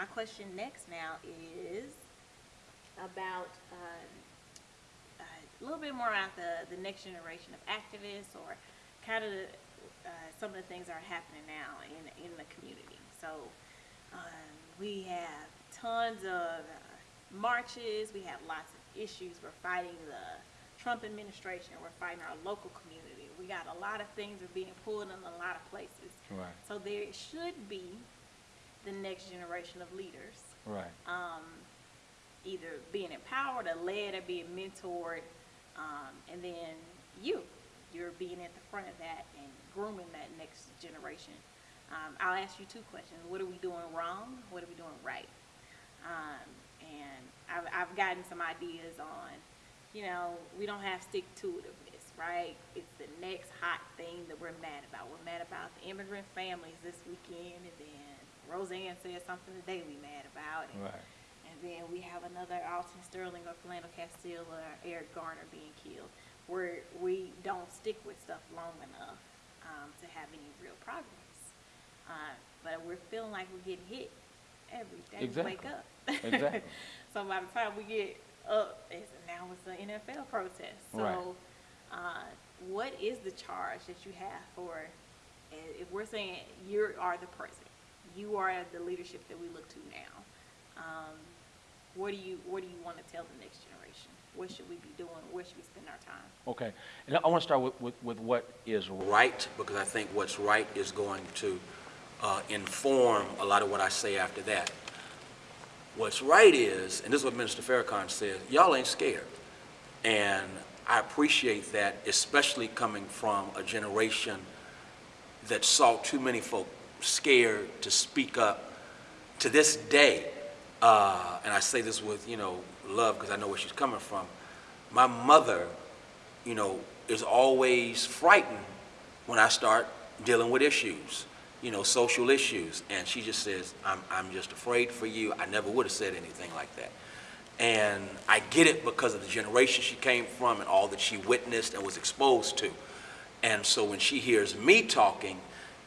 my question next now is about, um, a little bit more about the, the next generation of activists or kind of, uh, some of the things that are happening now in, in the community. So, um, we have tons of uh, marches, we have lots of issues, we're fighting the Trump administration, we're fighting our local community. We got a lot of things are being pulled in a lot of places. Right, So there should be the next generation of leaders, right. um, either being empowered or led or being mentored. Um, and then you, you're being at the front of that and grooming that next generation. Um, I'll ask you two questions. What are we doing wrong? What are we doing right? Um, and I've, I've gotten some ideas on, you know, we don't have stick-to-itiveness, right? It's the next hot thing that we're mad about. We're mad about the immigrant families this weekend, and then Roseanne said something today we mad about. and- Right. And then we have another Alton Sterling or Philando Castile or Eric Garner being killed, where we don't stick with stuff long enough, um, to have any real progress. Uh, but we're feeling like we're getting hit every day we wake up. Exactly. So by the time we get up, it's, now it's the NFL protest. Right. Uh, what is the charge that you have for, if we're saying you are the president, you are the leadership that we look to now, um, what do you, what do you want to tell the next generation? What should we be doing? Where should we spend our time? Okay. And I want to start with, with, with what is right, because I think what's right is going to uh, inform a lot of what I say after that. What's right is, and this is what Minister Farrakhan said, y'all ain't scared. And I appreciate that, especially coming from a generation that saw too many folk scared to speak up. To this day, uh, and I say this with, you know, love because I know where she's coming from, my mother, you know, is always frightened when I start dealing with issues, you know, social issues. And she just says, I'm, I'm just afraid for you. I never would have said anything like that. And I get it because of the generation she came from and all that she witnessed and was exposed to. And so when she hears me talking,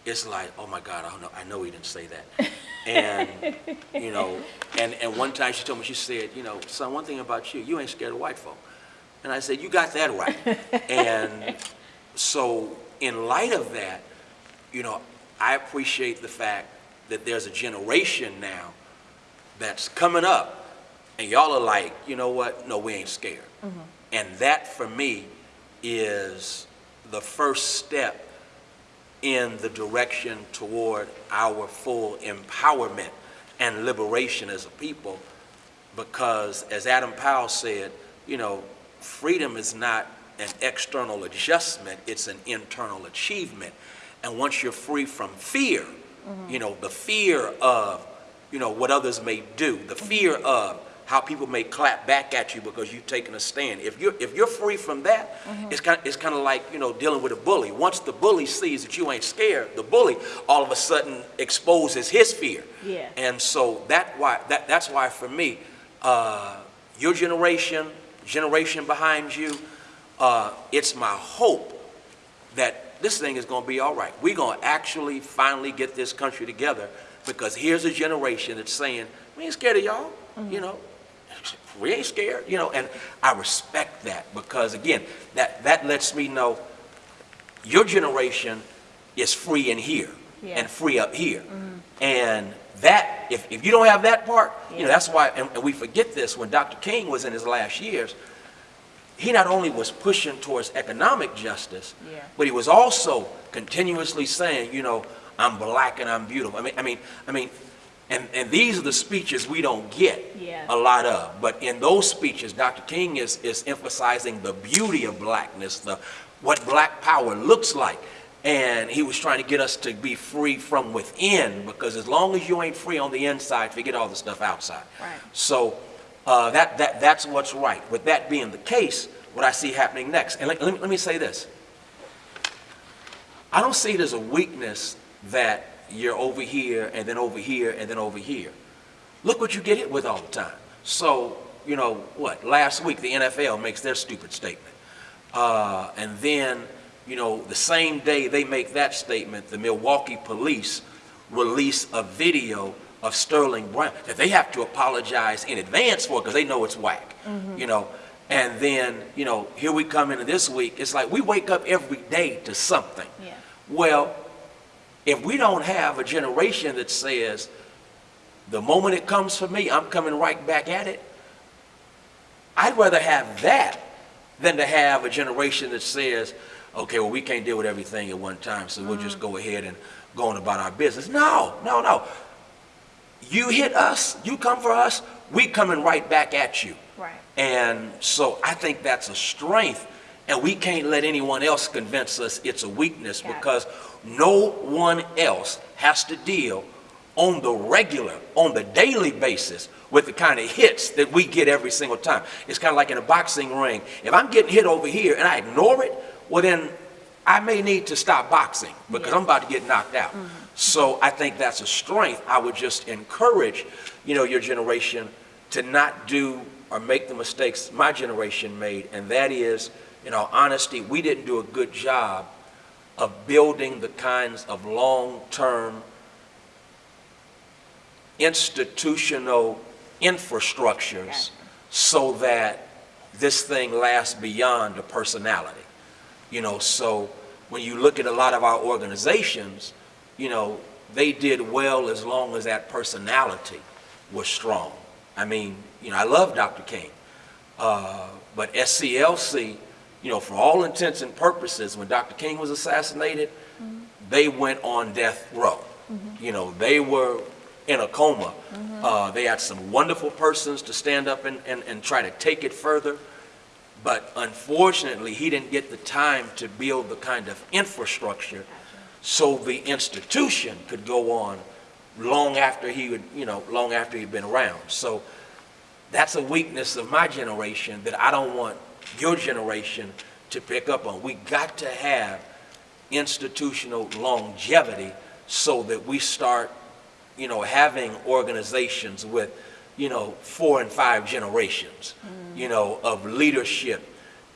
it's like, oh my God, I know, I know he didn't say that. And, you know, and, and one time she told me, she said, you know, son, one thing about you, you ain't scared of white folk. And I said, you got that right. And so in light of that, you know, I appreciate the fact that there's a generation now that's coming up and y'all are like, you know what? No, we ain't scared. Mm-hmm. And that for me is the first step in the direction toward our full empowerment and liberation as a people. Because as Adam Powell said, you know, freedom is not an external adjustment, it's an internal achievement. And once you're free from fear, mm-hmm. you know, the fear of, you know, what others may do, the mm-hmm. fear of how people may clap back at you because you've taken a stand. If you're, if you're free from that, it's kind, it's kind of like, you know, dealing with a bully. Once the bully sees that you ain't scared, the bully all of a sudden exposes his fear. Yeah. And so that why, that, that's why for me, uh, your generation, generation behind you, uh, it's my hope that this thing is going to be all right. We're going to actually finally get this country together because here's a generation that's saying, we ain't scared of y'all, you know. We ain't scared, you know, and I respect that because again, that, that lets me know your generation is free in here Yeah. and free up here. Mm-hmm. And that, if, if you don't have that part, you know, that's why, and, and we forget this, when Dr. King was in his last years, he not only was pushing towards economic justice, Yeah. but he was also continuously saying, you know, I'm black and I'm beautiful. I mean, I mean, I mean, and, and these are the speeches we don't get Yeah. a lot of. But in those speeches, Dr. King is, is emphasizing the beauty of blackness, the, what black power looks like. And he was trying to get us to be free from within, because as long as you ain't free on the inside, forget all the stuff outside. Right. So uh, that, that, that's what's right. With that being the case, what I see happening next, and let, let me, let me say this. I don't see it as a weakness that you're over here and then over here and then over here. Look what you get hit with all the time. So, you know, what, last week the NFL makes their stupid statement. Uh, and then, you know, the same day they make that statement, the Milwaukee police release a video of Sterling Brown that they have to apologize in advance for because they know it's whack, you know. And then, you know, here we come into this week. It's like we wake up every day to something. Yeah. Well, if we don't have a generation that says, the moment it comes for me, I'm coming right back at it, I'd rather have that than to have a generation that says, okay, well, we can't deal with everything at one time, so we'll just mm. go ahead and go on about our business. No, no, no. You hit us, you come for us, we coming right back at you. Right. And so I think that's a strength, and we can't let anyone else convince us it's a weakness it. because no one else has to deal on the regular, on the daily basis with the kind of hits that we get every single time. It's kind of like in a boxing ring. If I'm getting hit over here and I ignore it, well then I may need to stop boxing because Yeah. I'm about to get knocked out. Mm-hmm. So I think that's a strength. I would just encourage, you know, your generation to not do or make the mistakes my generation made, and that is, in all honesty, we didn't do a good job of building the kinds of long-term institutional infrastructures so that this thing lasts beyond a personality. You know, so when you look at a lot of our organizations, you know, they did well as long as that personality was strong. I mean, you know, I love Dr. King, uh, but SCLC, you know, for all intents and purposes, when Dr. King was assassinated, they went on death row. You know, they were in a coma. Uh, they had some wonderful persons to stand up and, and, and try to take it further. But unfortunately, he didn't get the time to build the kind of infrastructure so the institution could go on long after he would, you know, long after he'd been around. So that's a weakness of my generation that I don't want your generation to pick up on. We got to have institutional longevity so that we start, you know, having organizations with, you know, four and five generations, mm. you know, of leadership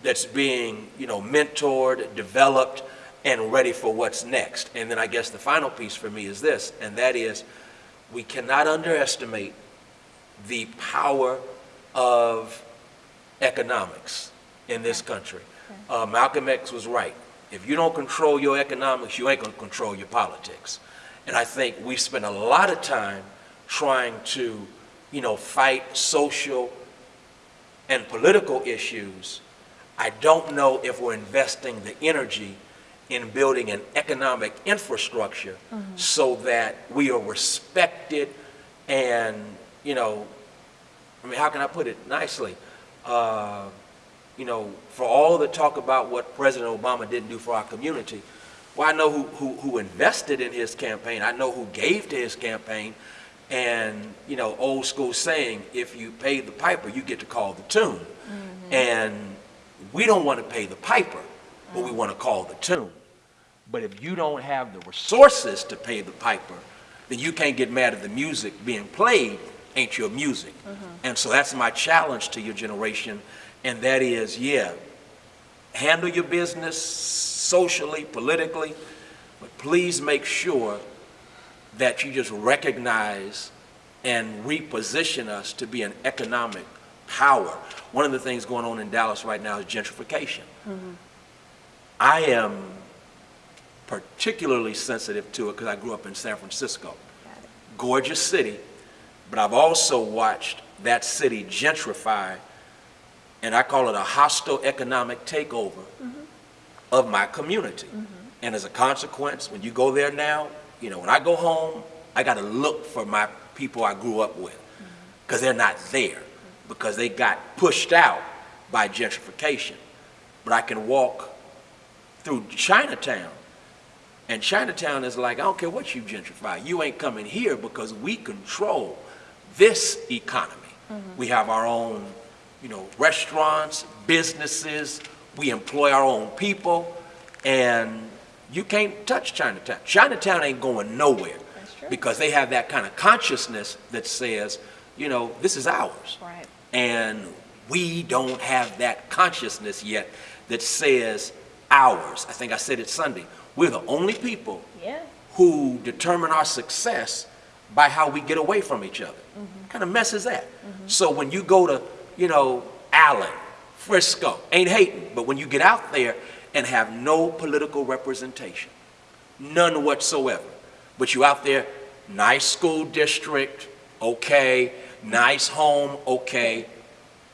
that's being, you know, mentored, developed, and ready for what's next. And then I guess the final piece for me is this, and that is we cannot underestimate the power of economics in this country. Uh, Malcolm X was right. If you don't control your economics, you ain't gonna control your politics. And I think we spend a lot of time trying to, you know, fight social and political issues. I don't know if we're investing the energy in building an economic infrastructure so that we are respected and, you know, I mean, how can I put it nicely? Uh, you know, for all the talk about what President Obama didn't do for our community, well, I know who, who, who invested in his campaign. I know who gave to his campaign. And, you know, old school saying, if you pay the piper, you get to call the tune. Mm-hmm. And we don't want to pay the piper, but we mm. want to call the tune. But if you don't have the resources to pay the piper, then you can't get mad at the music being played, ain't your music. Mm-hmm. And so that's my challenge to your generation, and that is, yeah, handle your business socially, politically, but please make sure that you just recognize and reposition us to be an economic power. One of the things going on in Dallas right now is gentrification. Mm-hmm. I am particularly sensitive to it because I grew up in San Francisco. Gorgeous city, but I've also watched that city gentrify, and I call it a hostile economic takeover of my community. And as a consequence, when you go there now, you know, when I go home, I got to look for my people I grew up with because they're not there because they got pushed out by gentrification. But I can walk through Chinatown and Chinatown is like, I don't care what you gentrify, you ain't coming here because we control this economy. We have our own, you know, restaurants, businesses, we employ our own people, and you can't touch Chinatown. Chinatown ain't going nowhere That's true. because they have that kind of consciousness that says, you know, this is ours. Right. And we don't have that consciousness yet that says ours. I think I said it Sunday. We're the only people Yeah. who determine our success by how we get away from each other. Mm-hmm. Kind of messes that. Mm-hmm. So when you go to, you know, Allen, Frisco, ain't hating. But when you get out there and have no political representation, none whatsoever, but you out there, nice school district, okay, nice home, okay,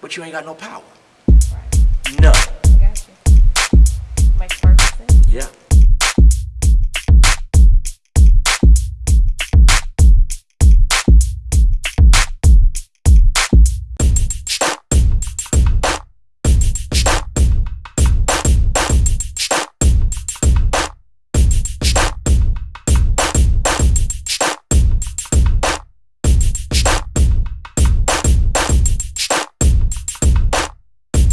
but you ain't got no power. Right. None. Gotcha. Mike Ferguson? Yeah.